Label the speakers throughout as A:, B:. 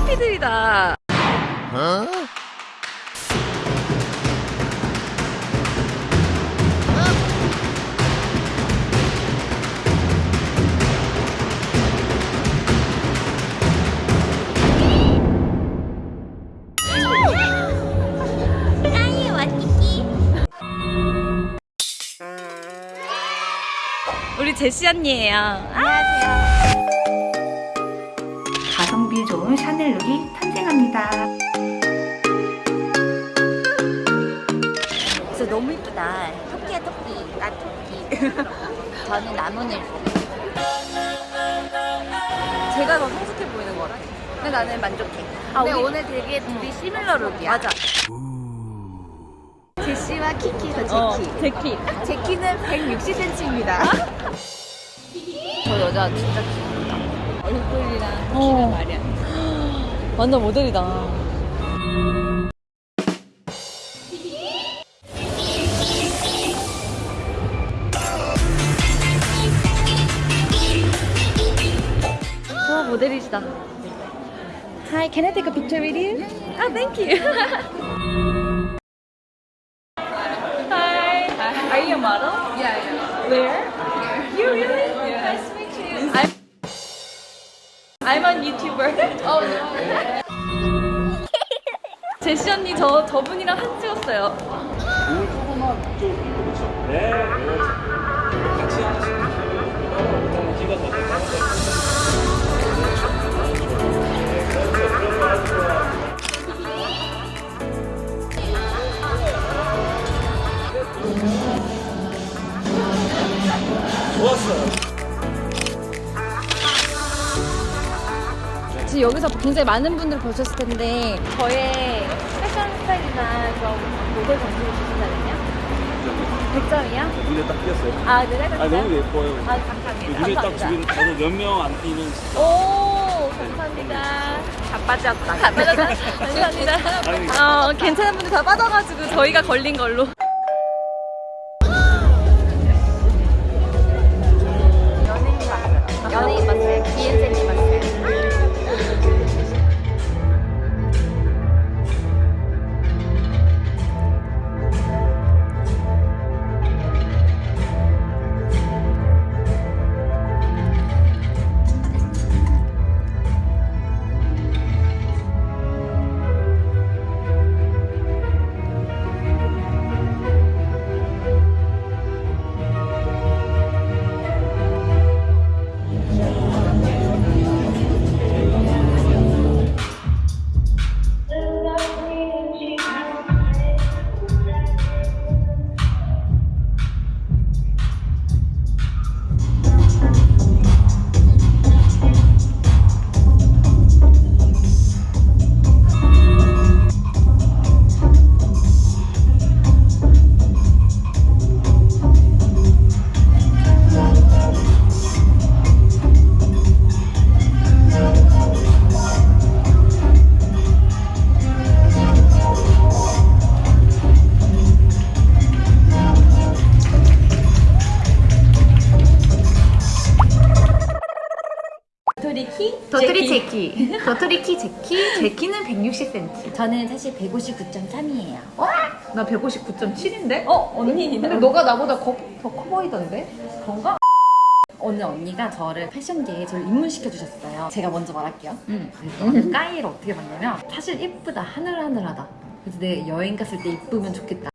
A: 해피들이다.
B: 까이 와키키
A: 우리 제시 언니예요.
B: 안
C: 좋은 샤넬룩이 탄생합니다.
B: 진짜 너무 이쁘다 토끼야 토끼 나 토끼 저는 나무늘
A: 제가 더 성숙해 보이는 것 같아. 근데 나는 만족해.
B: 아,
A: 근데
B: 우리-
A: 오늘 되게 둘이 시밀러 룩이야. 맞아.
B: 제시와 키키가
A: 어,
B: 제키
A: 제키.
B: 제키는 160cm입니다
A: 저 여자 진짜 귀엽다. 얼굴이랑 키가 말이야. 완전 모델이다. 와 모델이시다. Hi, can I take a picture with you? Ah, thank you. Hi. Are you a model? Yeah, yeah. Where? A YouTuber. Oh no. 제시 언니 저 저분이랑 한 찍었어요.
D: 조금만 좀 그렇죠. 네,
A: 굉장히 많은 분들이 보셨을 텐데 저의 패션 스타일이나 그런 모델 점수를 주신다면요? 100점이요?
D: 눈에 딱 띄었어요.
A: 아, 네, 100점.
D: 아 너무 예뻐요.
A: 아, 감사합니다.
D: 눈에 딱. 지금 저도 몇 명 안 띄는
A: 오, 감사합니다. 다 빠졌다. 다 빠졌다. 감사합니다. 어, 괜찮은 분들 다 빠져가지고 저희가 걸린 걸로.
C: 도토리 키 제키. 제키는 160cm.
B: 저는 사실 159.3이에요
C: 나 159.7인데?
A: 어, 언니.
C: 근데 너가 나보다 더 커 보이던데?
A: 건가?
B: 오늘 언니가 저를 패션계에 저를 입문시켜 주셨어요 제가 먼저 말할게요
C: 응.
B: 저는 까이를 어떻게 봤냐면 사실 이쁘다 하늘하늘하다 그래서 내 여행 갔을 때 이쁘면 좋겠다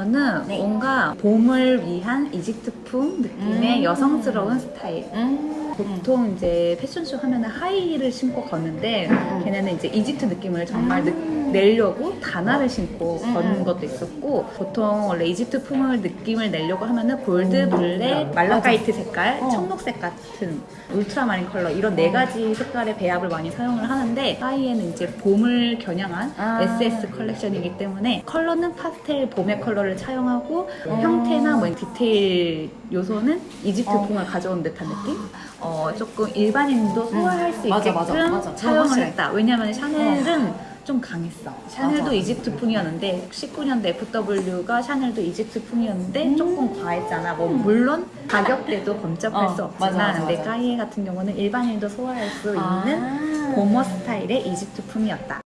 C: 저는
B: 네.
C: 뭔가 봄을 위한 이집트풍 느낌의
B: 음.
C: 여성스러운 스타일.
B: 음.
C: 보통 이제 패션쇼 하면은 하이힐을 신고 걷는데
B: 음.
C: 걔네는 이제 이집트 느낌을 정말 느-
B: 음.
C: 내려고 단화를 신고
B: 음.
C: 걷는 것도 있었고 보통 원래 이집트 풍을 느낌을 내려고 하면은 골드, 블랙, 말라카이트 색깔,
B: 어.
C: 청록색 같은 울트라마린 컬러 이런 네 가지 색깔의 배합을 많이 사용을 하는데 까이에는 이제 봄을 겨냥한
B: 아.
C: SS 컬렉션이기 때문에 컬러는 파스텔 봄의 컬러를 차용하고
B: 음.
C: 형태나 뭐 디테일 요소는 이집트
B: 어.
C: 풍을 가져온 듯한 느낌? 어, 조금 일반인도 소화할 수
B: 음. 맞아,
C: 있게끔
B: 맞아, 맞아.
C: 차용을
B: 확실해.
C: 했다. 왜냐면 샤넬은 좀 강했어. 샤넬도
B: 맞아.
C: 이집트 풍이었는데 19년도 FW가 샤넬도 이집트 풍이었는데
B: 음.
C: 조금 과했잖아. 뭐 물론 가격대도 범접할
B: 어,
C: 수 없지만
B: 맞아, 맞아,
C: 근데. 까이에 같은 경우는 일반인도 소화할 수 있는
B: 아.
C: 고머 스타일의 이집트품이었다.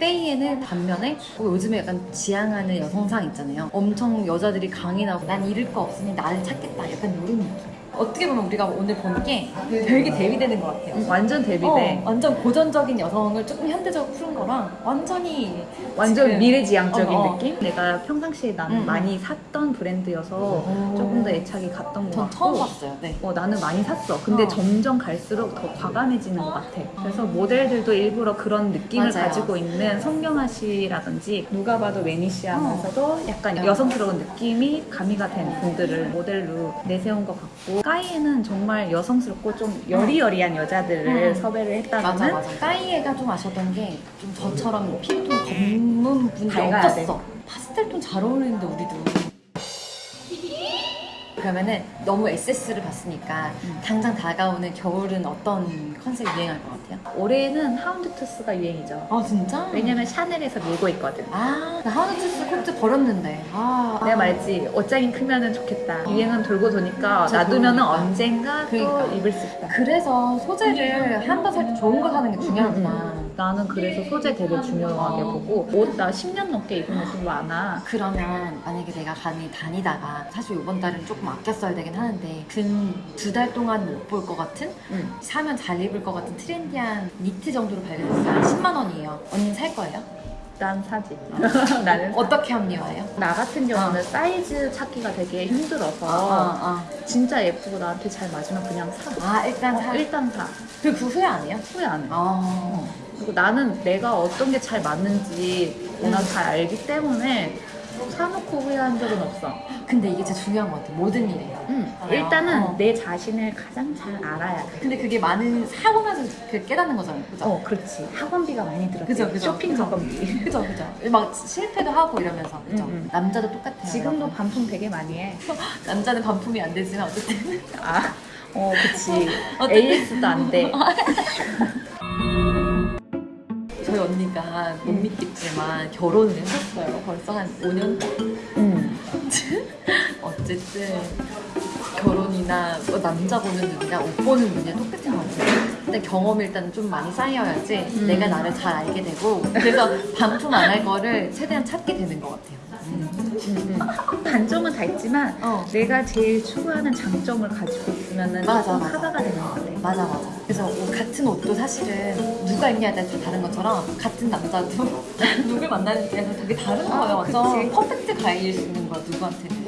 B: 때이에는 반면에 어, 요즘에 약간 지향하는 여성상 있잖아요. 엄청 여자들이 강인하고 난 잃을 거 없으니 나를 찾겠다. 약간 이런 느낌. 어떻게 보면 우리가 오늘 본 게 되게 대비되는 것 같아요.
C: 음, 완전 데뷔돼.
B: 어, 완전 고전적인 여성을 조금 현대적으로 푸는 거랑 완전히
C: 완전
B: 지금-
C: 미래지향적인
B: 어, 어.
C: 느낌? 내가 평상시에 나는
B: 음, 음.
C: 많이 샀던 브랜드여서
B: 오.
C: 조금 더 애착이 갔던
B: 것전
C: 같고
B: 처음 봤어요. 네.
C: 어, 나는 많이 샀어. 근데
B: 어.
C: 점점 갈수록 더 과감해지는 것 같아. 그래서 모델들도 일부러 그런 느낌을
B: 맞아요.
C: 가지고 있는 성경아 씨라든지 누가 봐도 매니시하면서도 약간
B: 어.
C: 여성스러운 느낌이 가미가 된 분들을 모델로 내세운 것 같고 까이에는 정말 여성스럽고 좀 여리여리한 여자들을
B: 음.
C: 섭외를 했다는
B: 맞아 맞아. 까이에가 좀 아쉬웠던 게 좀 저처럼 피부톤 검은 분이 없었어. 파스텔톤 잘 어울리는데 우리도. 그러면은 너무 SS를 봤으니까
C: 음.
B: 당장 다가오는 겨울은 어떤 컨셉이 유행할 것 같아요?
C: 올해는 houndstooth가 유행이죠.
B: 아 진짜?
C: 왜냐면 샤넬에서 밀고 있거든.
B: 아, 나 하우스스 코트 버렸는데. 아,
C: 내가 말했지 옷장이 크면은 좋겠다. 유행은 돌고 도니까 놔두면은
B: 그러니까.
C: 언젠가
B: 그러니까.
C: 또 입을 수 있다.
B: 그래서 소재를 한 번 살 때 좋은 걸 사는 게 중요하구나.
C: 음, 나는 그래서 소재 되게 중요하게
B: 어.
C: 보고 옷 나 10년 넘게 입은 옷이 많아.
B: 그러면 만약에 내가 간이 다니다가 사실 이번 달은 조금 아껴 써야 되긴 하는데 근 두 달 동안 못 볼 것 같은
C: 응.
B: 사면 잘 입을 것 같은 트렌디한 니트 정도로 발견했어요. 10만 원이에요. 언니는 살 거예요?
C: 난 사지. 나는
B: 어떻게 합리화해요?
C: 나 같은 경우는
B: 어.
C: 사이즈 찾기가 되게 힘들어서
B: 아,
C: 진짜 예쁘고 나한테 잘 맞으면 그냥 사.
B: 아, 일단 사.
C: 어, 일단 사.
B: 그리고 그 후회 안 해요?
C: 후회 안 해.
B: 아.
C: 그리고 나는 내가 어떤 게 잘 맞는지 워낙 잘 알기 때문에 사놓고 후회한 적은 없어.
B: 근데 이게 진짜 중요한 것 같아. 모든 일에.
C: 응.
B: 아,
C: 일단은
B: 어.
C: 내 자신을 가장 잘 알아야 돼.
B: 근데 그게 많은 사고 나서 그 깨닫는 거잖아요. 그죠?
C: 어, 그렇지. 학원비가 많이 들었지.
B: 그죠, 그죠.
C: 쇼핑
B: 그죠.
C: 학원비.
B: 그죠, 그죠. 막 실패도 하고 이러면서. 그죠?
C: 음, 음.
B: 남자도 똑같아요.
C: 지금도
B: 여러분.
C: 반품 되게 많이 해.
B: 남자는 반품이 안 되지만 어쨌든.
C: 아, 어, 그치. AS도 안 돼.
B: 저희 언니가 못 믿겠지만 결혼을 했었어요. 벌써 한 5년
C: 응.
B: 어쨌든 결혼이나 뭐 남자 보는 눈이나 옷 보는 눈이 똑같은 것 같아요. 근데 경험이 일단 좀 많이 쌓여야지
C: 음.
B: 내가 나를 잘 알게 되고 그래서 반품 안 할 거를 최대한 찾게 되는 것 같아요.
C: 응, 응. 단점은 다 있지만
B: 어.
C: 내가 제일 추구하는 장점을 가지고 있으면은
B: 맞아, 맞아.
C: 커버가 되는 것 같아.
B: 맞아 맞아. 그래서 옷, 같은 옷도 사실은 누가 입냐에 따라 다 다른 것처럼 같은 남자도 누굴 만나느냐에서 되게 다른 거예요.
C: 아,
B: 완전
C: 그치.
B: 퍼펙트 가일 수 있는 거야 누구한테는.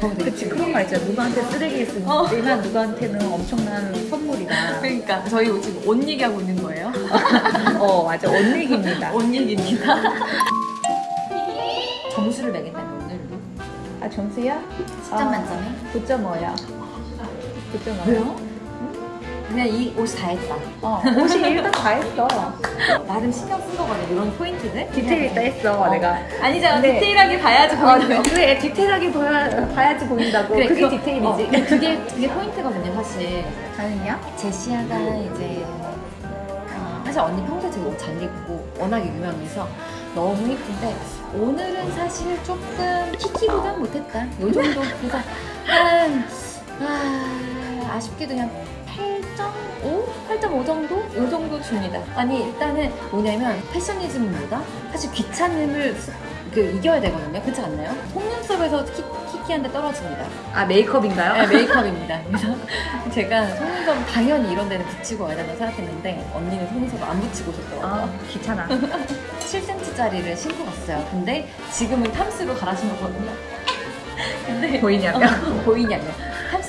B: 되게
C: 그치, 그런 말 있잖아. 누구한테 쓰레기일 수
B: 어.
C: 누구한테는 엄청난 선물이다.
B: 그러니까 저희 옷 지금 옷 얘기하고 있는 거예요.
C: 어, 맞아. 옷 얘기입니다.
B: 옷 얘기입니다. 점수를 매긴다면 오늘도
C: 아, 점수야?
B: 10점 만점에
C: 9.5야. 9.5.
B: 왜요? 그냥 이 옷이 다 했다.
C: 어, 옷이 일단 다 했어.
B: 나름 신경 쓴 거거든 이런 포인트들.
C: 디테일 있다 했어,
B: 어.
C: 내가.
B: 아니잖아
C: 근데-
B: 디테일하게 봐야지
C: 어,
B: 보이는 거.
C: 그래, 디테일하게 보야, 봐야지 보인다고.
B: 그래,
C: 그게 디테일이지.
B: 어, 그게 그게 포인트거든요 사실.
C: 아니냐?
B: 제시아가 이제 어, 사실 언니 평소에 되게 옷 잘 입고 워낙에 유명해서 너무 예쁜데 오늘은 사실 조금 키키보단 못했다. 요 정도 그래서 한 아, 아쉽게도 그냥 8.5? 8.5 정도? 요 정도 줍니다. 아니 일단은 뭐냐면 패셔니즘보다 사실 귀찮음을 수- 그 이겨야 되거든요. 그렇지 않나요? 속눈썹에서 키, 키키한테 떨어집니다.
C: 아, 메이크업인가요?
B: 네, 메이크업입니다. 그래서 제가 속눈썹 당연히 이런 데는 붙이고 와야 된다고 생각했는데 언니는 속눈썹 안 붙이고 오셨더라고요.
C: 아, 귀찮아.
B: 7cm짜리를 신고 갔어요. 근데 지금은 탐스로 갈아 신었거든요. 근데
C: 보이냐면?
B: 어, 보이냐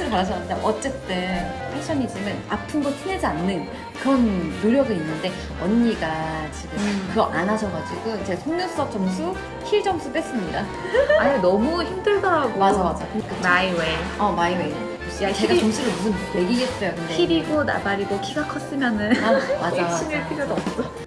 B: 갈아 신었는데 어쨌든 패셔니즘은 아픈 거 티내지 않는 그런 노력은 있는데 언니가 지금
C: 음.
B: 그거 안 하셔가지고 제 속눈썹 점수, 힐 점수 뺐습니다.
C: 아니, 너무 힘들더라고.
B: 맞아 맞아.
C: My way.
B: 어 my way.
C: 야,
B: 제가
C: 힐이-
B: 점수를 무슨 매기겠어요. 근데
C: 힐이고 나발이고 키가 컸으면은
B: 아, 맞아, 맞아.
C: 필요도 없어.